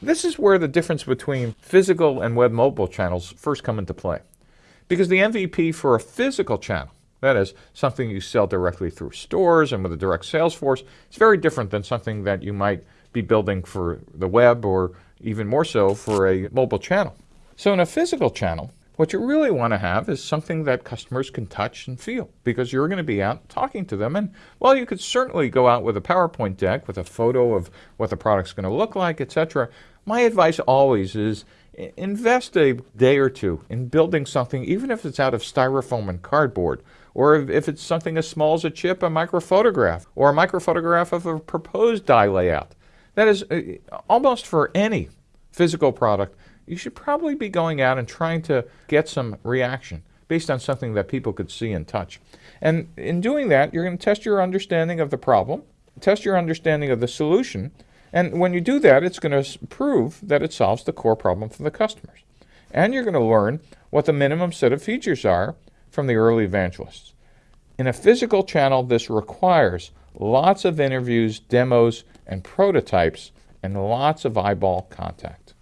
This is where the difference between physical and web mobile channels first come into play. Because the MVP for a physical channel, that is, something you sell directly through stores and with a direct sales force, is very different than something that you might be building for the web or even more so for a mobile channel. So in a physical channel, what you really want to have is something that customers can touch and feel because you're going to be out talking to them. And well, you could certainly go out with a PowerPoint deck with a photo of what the product's going to look like, etc., my advice always is invest a day or two in building something, even if it's out of styrofoam and cardboard, or if it's something as small as a chip, a microphotograph, or a microphotograph of a proposed die layout. That is uh, almost for any physical product you should probably be going out and trying to get some reaction based on something that people could see and touch. And in doing that, you're going to test your understanding of the problem, test your understanding of the solution, and when you do that, it's going to prove that it solves the core problem for the customers. And you're going to learn what the minimum set of features are from the early evangelists. In a physical channel, this requires lots of interviews, demos, and prototypes, and lots of eyeball contact.